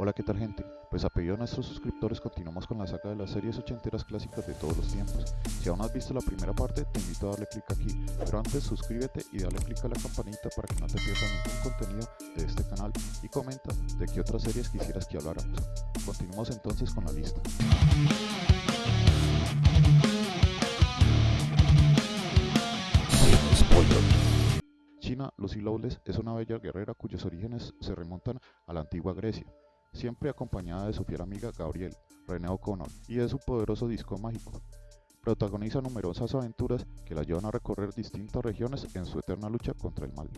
Hola, ¿qué tal gente? Pues a pedido de nuestros suscriptores continuamos con la saga de las series ochenteras clásicas de todos los tiempos. Si aún no has visto la primera parte, te invito a darle clic aquí, pero antes suscríbete y dale clic a la campanita para que no te pierdas ningún contenido de este canal y comenta de qué otras series quisieras que habláramos. Continuamos entonces con la lista. China, Lucy Lawless es una bella guerrera cuyos orígenes se remontan a la antigua Grecia siempre acompañada de su fiel amiga Gabriel, René O'Connor, y de su poderoso disco mágico. Protagoniza numerosas aventuras que la llevan a recorrer distintas regiones en su eterna lucha contra el mal.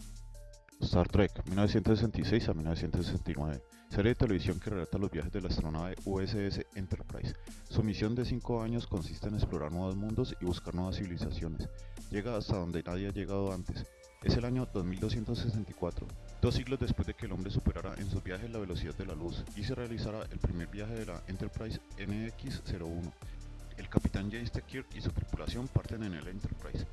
Star Trek 1966 a 1969, serie de televisión que relata los viajes de la astronave USS Enterprise. Su misión de 5 años consiste en explorar nuevos mundos y buscar nuevas civilizaciones. Llega hasta donde nadie ha llegado antes. Es el año 2264, Dos siglos después de que el hombre superara en sus viajes la velocidad de la luz y se realizara el primer viaje de la Enterprise NX-01, el capitán James T. Kirk y su tripulación parten en el Enterprise.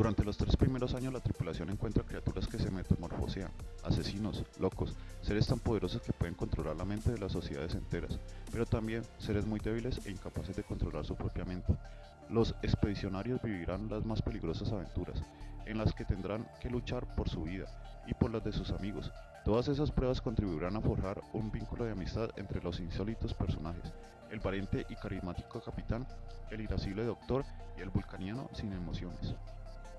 Durante los tres primeros años la tripulación encuentra criaturas que se metamorfosean, asesinos, locos, seres tan poderosos que pueden controlar la mente de las sociedades enteras, pero también seres muy débiles e incapaces de controlar su propia mente. Los expedicionarios vivirán las más peligrosas aventuras, en las que tendrán que luchar por su vida, y por las de sus amigos. Todas esas pruebas contribuirán a forjar un vínculo de amistad entre los insólitos personajes, el valiente y carismático capitán, el irascible doctor y el vulcaniano sin emociones.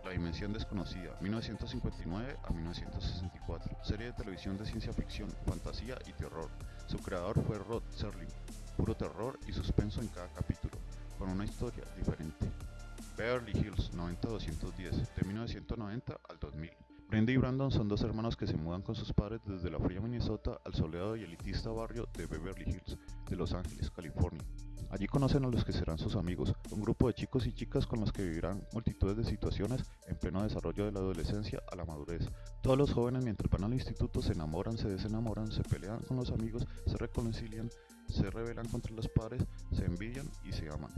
La Dimensión Desconocida, 1959 a 1964, serie de televisión de ciencia ficción, fantasía y terror. Su creador fue Rod Serling, puro terror y suspenso en cada capítulo, con una historia diferente. Beverly Hills 90210, de 1990 al 2000. Brenda y Brandon son dos hermanos que se mudan con sus padres desde la fría Minnesota al soleado y elitista barrio de Beverly Hills, de Los Ángeles, California. Allí conocen a los que serán sus amigos, un grupo de chicos y chicas con los que vivirán multitudes de situaciones en pleno desarrollo de la adolescencia a la madurez. Todos los jóvenes mientras van al instituto se enamoran, se desenamoran, se pelean con los amigos, se reconcilian, se rebelan contra los padres, se envidian y se aman.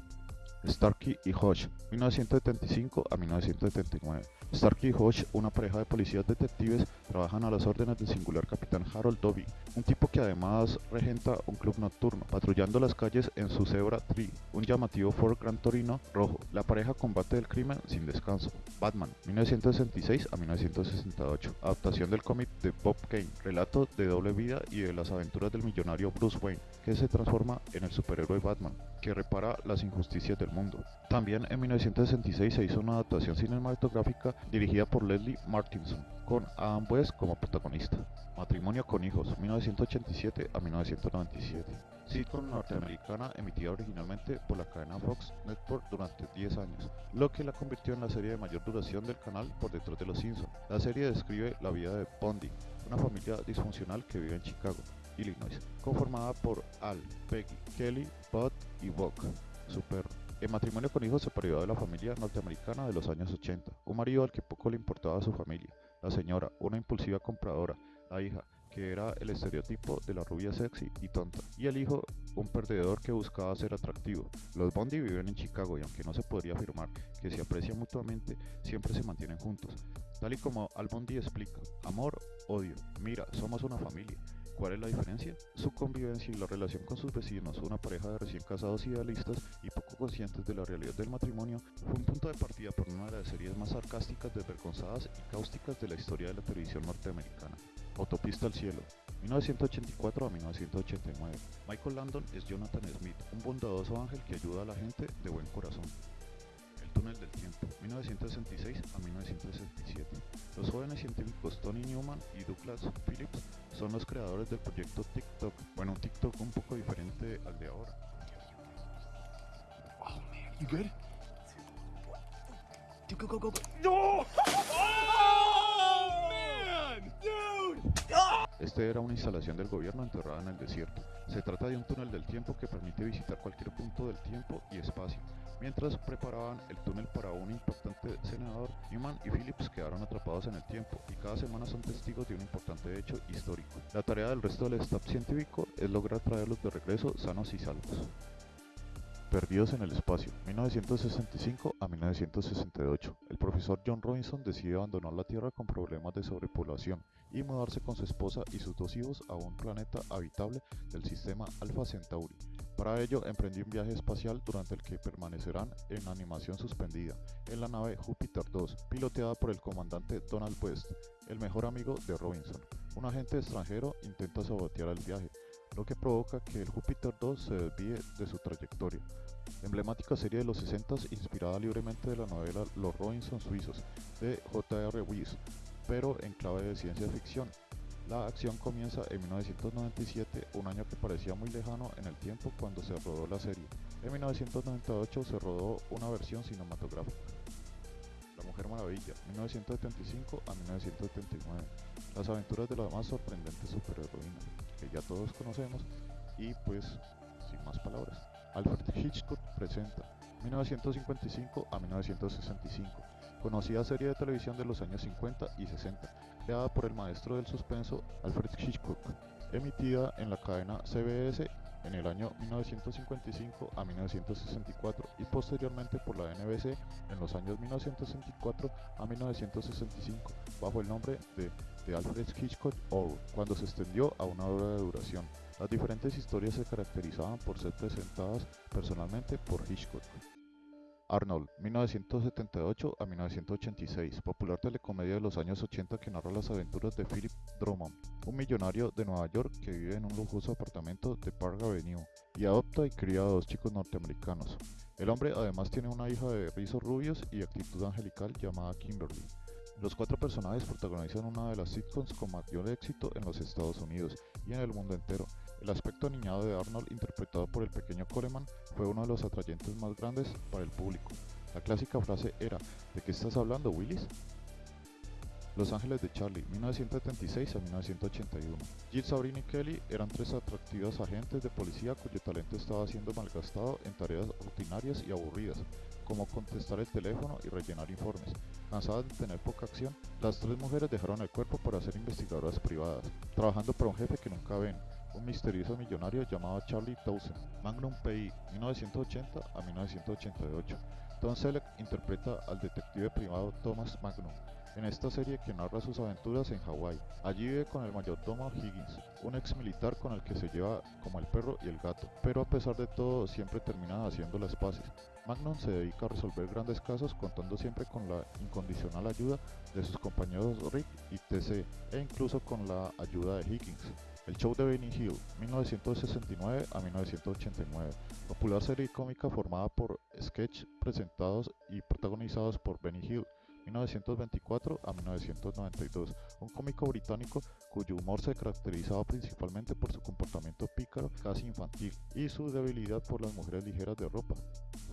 Starkey y Hodge, 1975 a 1979. Starkey y Hodge, una pareja de policías detectives, trabajan a las órdenes del singular capitán Harold Dobby, un tipo que además regenta un club nocturno, patrullando las calles en su Zebra 3, un llamativo Ford Gran Torino rojo. La pareja combate el crimen sin descanso. Batman, 1966 a 1968. Adaptación del cómic de Bob Kane, relato de doble vida y de las aventuras del millonario Bruce Wayne, que se transforma en el superhéroe Batman, que repara las injusticias del mundo. También en 1966 se hizo una adaptación cinematográfica dirigida por Leslie Martinson, con Adam West como protagonista. Matrimonio con hijos, 1987 a 1997. Sitcom norteamericana emitida originalmente por la cadena Fox Network durante 10 años, lo que la convirtió en la serie de mayor duración del canal por detrás de Los Simpsons. La serie describe la vida de Pondy, una familia disfuncional que vive en Chicago, Illinois, conformada por Al, Peggy, Kelly, Bud y Buck, su perro. El matrimonio con hijos se perdió de la familia norteamericana de los años 80, un marido al que poco le importaba a su familia, la señora, una impulsiva compradora, la hija, que era el estereotipo de la rubia sexy y tonta, y el hijo, un perdedor que buscaba ser atractivo. Los Bondi viven en Chicago y aunque no se podría afirmar que se aprecian mutuamente, siempre se mantienen juntos. Tal y como Al Bondi explica, amor, odio, mira, somos una familia. ¿Cuál es la diferencia? Su convivencia y la relación con sus vecinos, una pareja de recién casados idealistas y poco conscientes de la realidad del matrimonio, fue un punto de partida por una de las series más sarcásticas, desvergonzadas y cáusticas de la historia de la televisión norteamericana. Autopista al cielo, 1984 a 1989. Michael Landon es Jonathan Smith, un bondadoso ángel que ayuda a la gente de buen corazón. El túnel del tiempo, 1966 a 1967. Los jóvenes científicos Tony Newman y Douglas Phillips son los creadores del proyecto TikTok. Bueno, un TikTok un poco diferente al de ahora. Oh man, you good? Dude, go, go, go, go. No! Oh man! Dude! Este era una instalación del gobierno enterrada en el desierto. Se trata de un túnel del tiempo que permite visitar cualquier punto del tiempo y espacio. Mientras preparaban el túnel para un importante senador, Newman y Phillips quedaron atrapados en el tiempo y cada semana son testigos de un importante hecho histórico. La tarea del resto del staff científico es lograr traerlos de regreso sanos y salvos. Perdidos en el espacio, 1965 a 1968. El profesor John Robinson decide abandonar la Tierra con problemas de sobrepoblación y mudarse con su esposa y sus dos hijos a un planeta habitable del sistema Alpha Centauri. Para ello emprendió un viaje espacial durante el que permanecerán en animación suspendida en la nave Júpiter 2, piloteada por el comandante Donald West, el mejor amigo de Robinson. Un agente extranjero intenta sabotear el viaje, lo que provoca que el Júpiter 2 se desvíe de su trayectoria. Emblemática serie de los 60 inspirada libremente de la novela Los Robinson Suizos de J.R. Weiss, pero en clave de ciencia ficción. La acción comienza en 1997, un año que parecía muy lejano en el tiempo cuando se rodó la serie. En 1998 se rodó una versión cinematográfica. La Mujer Maravilla, 1975 a 1979. Las aventuras de la más sorprendente superheroína, que ya todos conocemos, y pues, sin más palabras. Alfred Hitchcock presenta 1955 a 1965, conocida serie de televisión de los años 50 y 60, creada por el maestro del suspenso Alfred Hitchcock, emitida en la cadena CBS en el año 1955 a 1964 y posteriormente por la NBC en los años 1964 a 1965 bajo el nombre de The Alfred Hitchcock Hour, cuando se extendió a una hora de duración. Las diferentes historias se caracterizaban por ser presentadas personalmente por Hitchcock. Arnold, 1978 a 1986, popular telecomedia de los años 80 que narra las aventuras de Philip Drummond, un millonario de Nueva York que vive en un lujoso apartamento de Park Avenue y adopta y cría a dos chicos norteamericanos. El hombre además tiene una hija de rizos rubios y actitud angelical llamada Kimberly. Los cuatro personajes protagonizan una de las sitcoms con mayor éxito en los Estados Unidos y en el mundo entero. El aspecto aniñado de Arnold, interpretado por el pequeño Coleman, fue uno de los atrayentes más grandes para el público. La clásica frase era, ¿de qué estás hablando, Willis? Los Ángeles de Charlie, 1976 a 1981. Jill, Sabrina y Kelly eran tres atractivas agentes de policía cuyo talento estaba siendo malgastado en tareas rutinarias y aburridas, como contestar el teléfono y rellenar informes. Cansadas de tener poca acción, las tres mujeres dejaron el cuerpo para ser investigadoras privadas, trabajando para un jefe que nunca ven, un misterioso millonario llamado Charlie Townsend. Magnum PI, 1980 a 1988. Tom Selleck interpreta al detective privado Thomas Magnum, en esta serie que narra sus aventuras en Hawái. Allí vive con el mayordomo Higgins, un ex militar con el que se lleva como el perro y el gato, pero a pesar de todo siempre termina haciendo las paces. Magnum se dedica a resolver grandes casos contando siempre con la incondicional ayuda de sus compañeros Rick y TC e incluso con la ayuda de Higgins. El show de Benny Hill, 1969 a 1989, popular serie cómica formada por sketches presentados y protagonizados por Benny Hill, 1924 a 1992, un cómico británico cuyo humor se caracterizaba principalmente por su comportamiento pícaro, casi infantil, y su debilidad por las mujeres ligeras de ropa.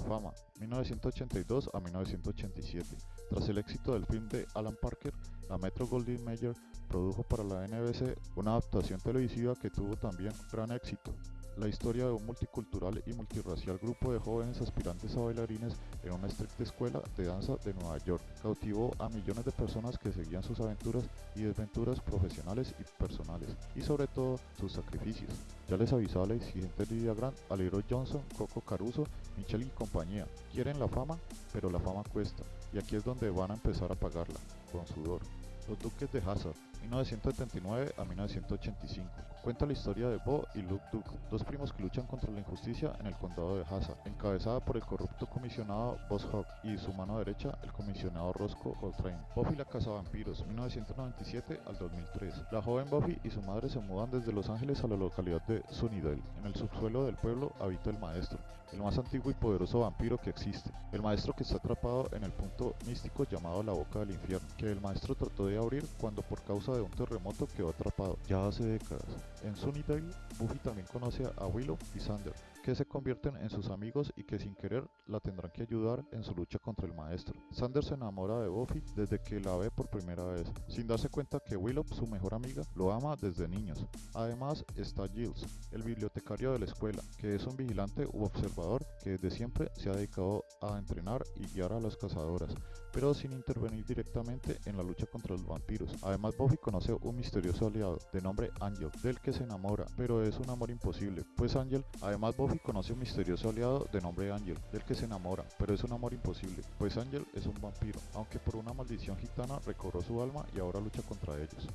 Fama, 1982 a 1987. Tras el éxito del film de Alan Parker, la Metro Goldwyn Mayer produjo para la NBC una adaptación televisiva que tuvo también gran éxito la historia de un multicultural y multirracial grupo de jóvenes aspirantes a bailarines en una estricta escuela de danza de Nueva York. Cautivó a millones de personas que seguían sus aventuras y desventuras profesionales y personales, y sobre todo sus sacrificios. Ya les avisaba la exigente Lydia Grant, Alero Johnson, Coco Caruso, Michelle y compañía. Quieren la fama, pero la fama cuesta, y aquí es donde van a empezar a pagarla, con sudor. Los Duques de Hazard, 1979 a 1985. Cuenta la historia de Bo y Luke Duke, dos primos que luchan contra la injusticia en el condado de Hazard, encabezada por el corrupto comisionado Boss Hawk y su mano derecha, el comisionado Roscoe Coltrane. Buffy la Casa Vampiros, 1997 al 2003. La joven Buffy y su madre se mudan desde Los Ángeles a la localidad de Sunnydale. En el subsuelo del pueblo habita el maestro, el más antiguo y poderoso vampiro que existe. El maestro que está atrapado en el punto místico llamado la boca del infierno, que el maestro trató de abrir cuando por causa de un terremoto quedó atrapado, ya hace décadas. En Sunnydale, Buffy también conoce a Willow y Sander, que se convierten en sus amigos y que sin querer la tendrán que ayudar en su lucha contra el maestro. Sander se enamora de Buffy desde que la ve por primera vez, sin darse cuenta que Willow, su mejor amiga, lo ama desde niños. Además está Giles, el bibliotecario de la escuela, que es un vigilante u observador que desde siempre se ha dedicado a entrenar y guiar a las cazadoras, pero sin intervenir directamente en la lucha contra los vampiros. Además Buffy conoce un misterioso aliado de nombre Angel, del que se enamora, pero es un amor imposible, pues Angel, además Buffy Buffy conoce un misterioso aliado de nombre Ángel, del que se enamora, pero es un amor imposible, pues Ángel es un vampiro, aunque por una maldición gitana recobró su alma y ahora lucha contra ellos.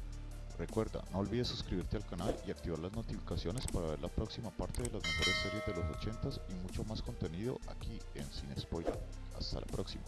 Recuerda, no olvides suscribirte al canal y activar las notificaciones para ver la próxima parte de las mejores series de los 80s y mucho más contenido aquí en Sin Spoiler. Hasta la próxima.